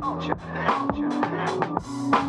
Culture. Culture.